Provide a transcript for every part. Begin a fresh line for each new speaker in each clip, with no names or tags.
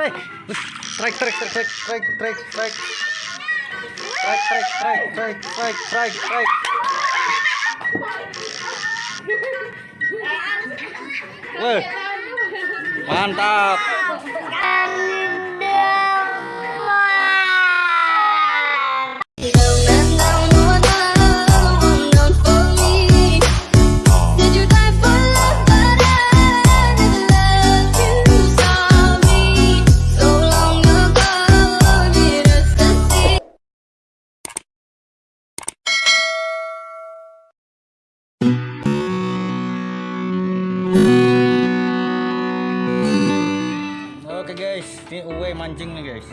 Eh, strike, strike, strike, strike, strike, strike, strike. Strike, strike, strike, strike, strike, mantap. Mancing nih guys.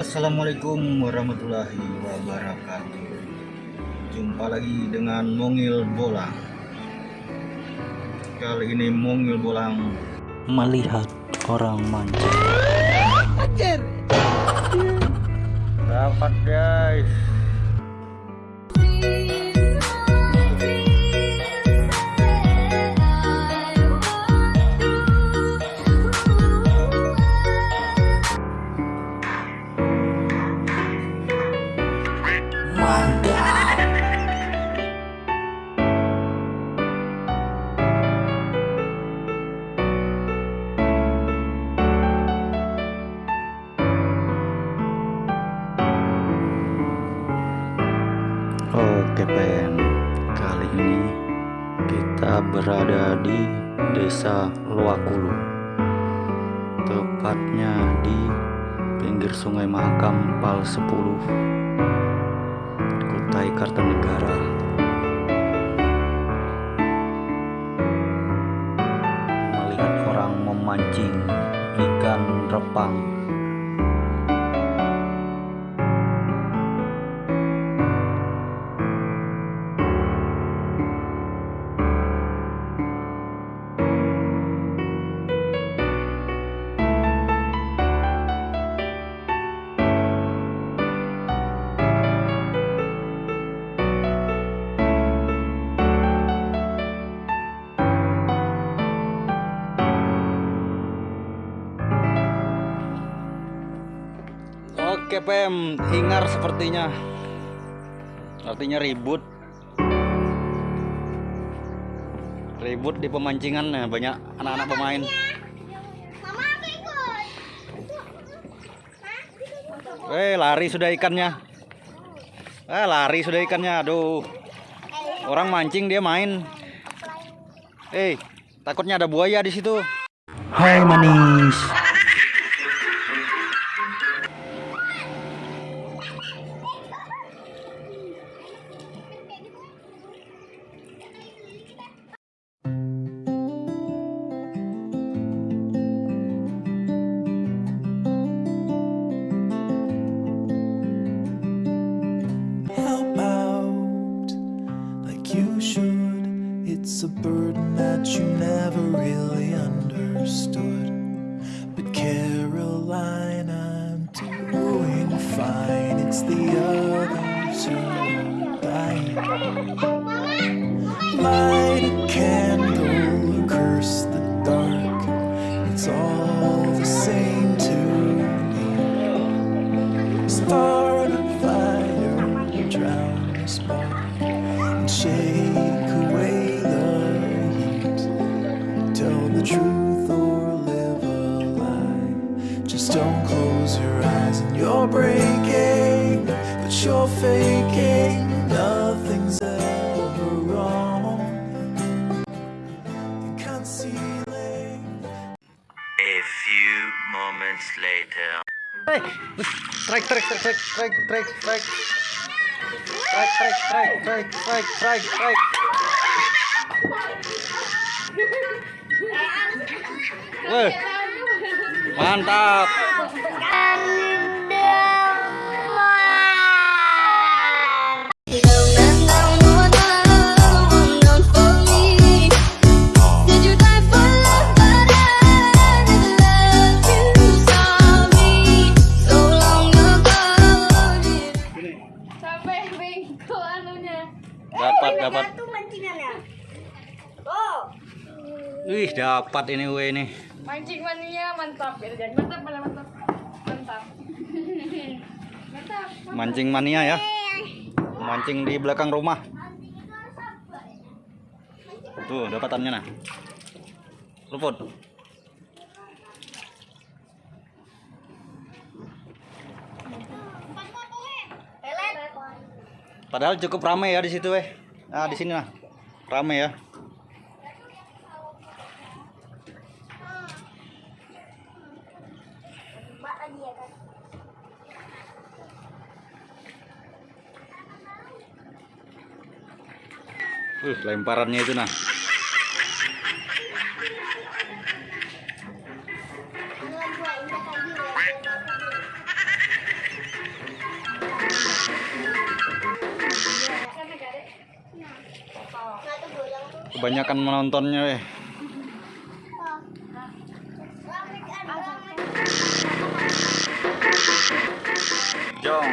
Assalamualaikum warahmatullahi wabarakatuh. Jumpa lagi dengan Mongil Bolang. Kali ini Mongil Bolang melihat orang mancing. Dapat guys. Berada di desa Luakulu Tepatnya di pinggir sungai Mahakam Pal 10 Kutai Kartanegara. Melihat orang memancing ikan repang Oke Pem, hingar sepertinya. Artinya ribut. Ribut di pemancingan nah, Banyak anak-anak pemain.
Mama aku ikut.
Eh lari sudah ikannya. Eh lari sudah ikannya Aduh. Orang mancing dia main. Eh takutnya ada buaya di situ. Hai manis
truth or live a lie. Just don't close your eyes and you're breaking, but you're faking. Nothing's ever wrong. You're concealing.
A few moments later.
Eh, strike, strike, strike, strike, strike, strike, strike, strike, strike, strike, strike, strike, strike. Woi. Mantap. Wih, dapat ini gue ini.
Mancing mania mantap ya jadi mantap malah mantap. Mantap. mantap.
Mancing mania ya. Mancing di belakang rumah. Tuh, dapatannya nah. Luput. Padahal cukup ramai ya di situ, weh. Nah, di sini lah. Ramai ya. Uh, lemparannya itu nah. Kebanyakan menontonnya, weh. Jong.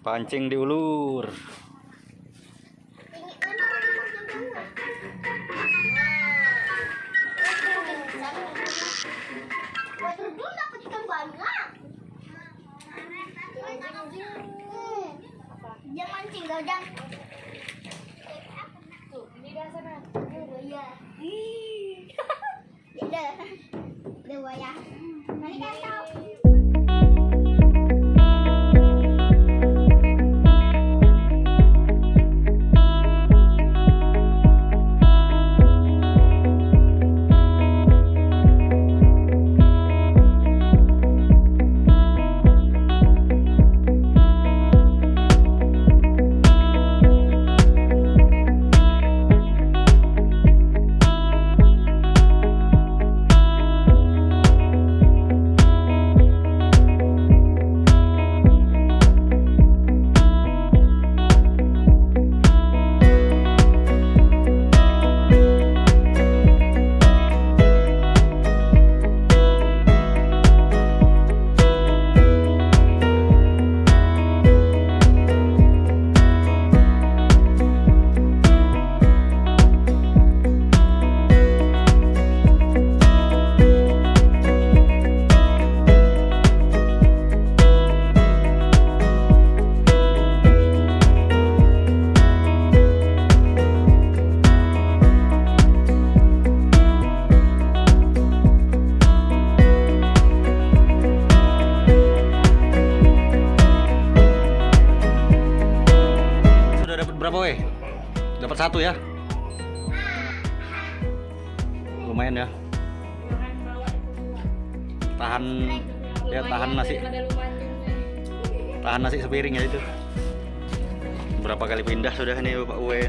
Pancing diulur.
Jangan mancing, gadang.
Tuh, ini dah sana.
Iya. Udah. Udah buaya. Mari kasih.
Satu ya? Lumayan ya. Tahan ya tahan nasi tahan nasi sepiring ya itu. Berapa kali pindah sudah ini Pak Uwe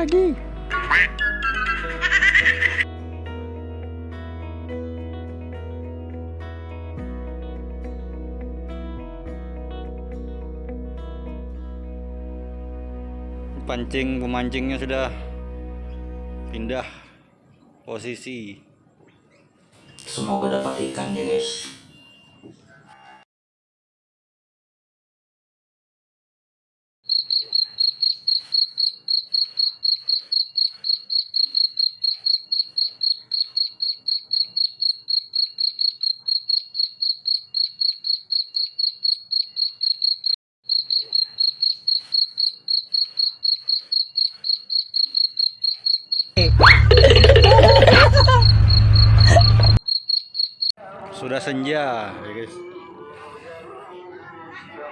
lagi.
Pancing pemancingnya sudah pindah posisi.
Semoga dapat ikan ya guys.
Sudah senja, ya guys.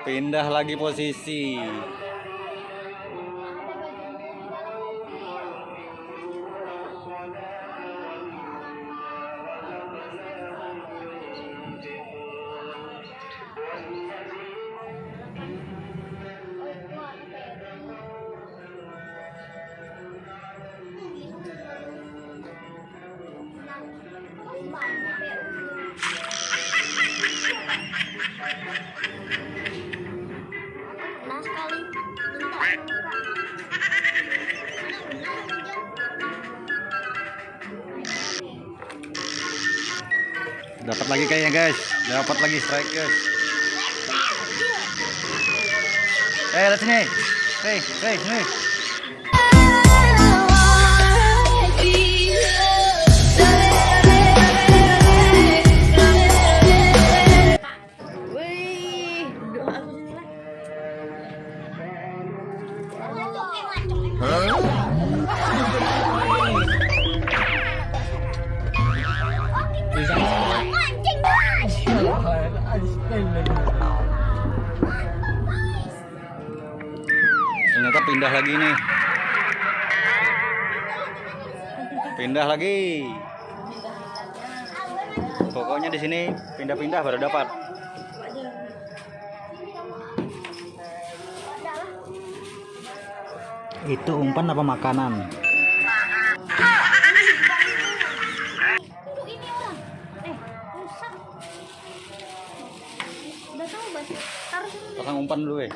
Pindah lagi posisi. Dapat lagi kayaknya guys. Dapat lagi strike guys. Eh, hey, lihat sini. hey, hei,
Hey.
Ternyata pindah lagi nih. Pindah lagi. Pokoknya di sini pindah-pindah baru dapat. Itu umpan apa makanan? Pasang umpan dulu eh.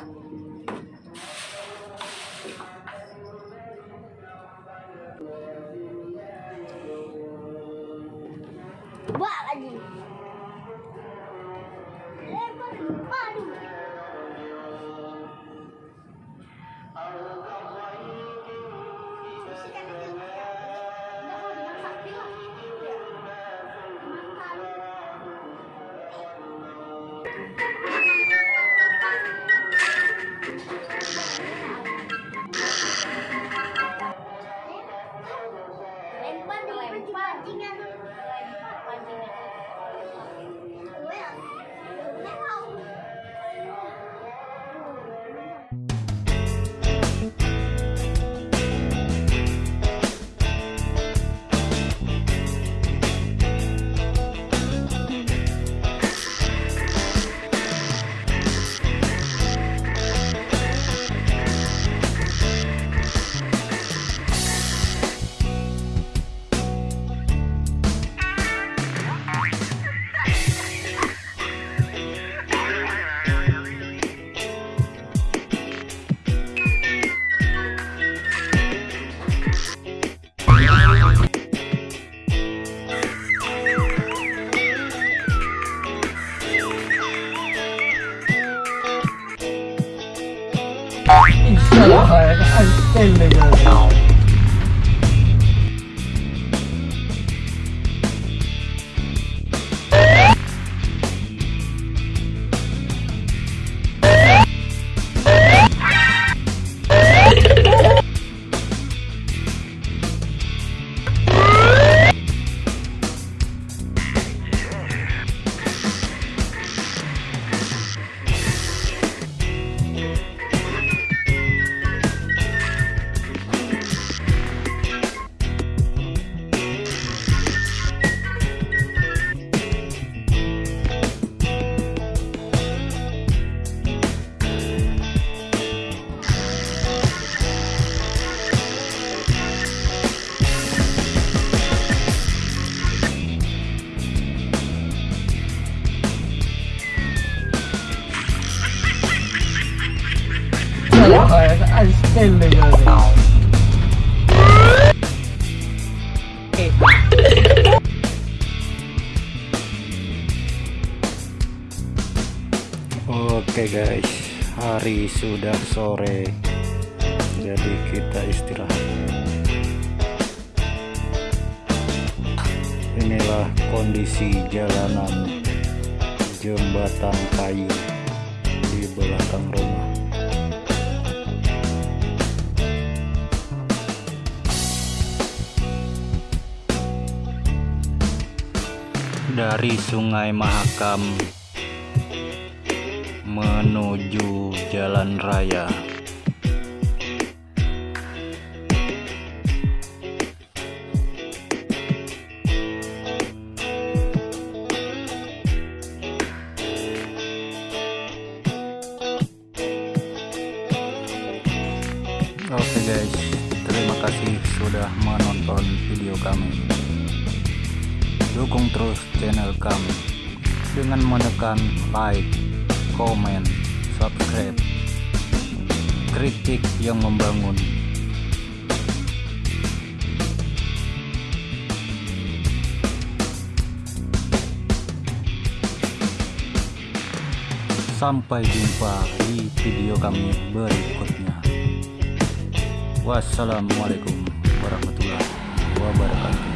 el de
Oke guys, hari sudah sore. Jadi kita istirahat. Inilah kondisi jalanan jembatan kayu di belakang rumah. Dari Sungai Mahakam menuju jalan raya. welcome dengan menekan like, comment, subscribe, kritik yang membangun. Sampai jumpa di video kami berikutnya. Wassalamualaikum warahmatullahi wabarakatuh.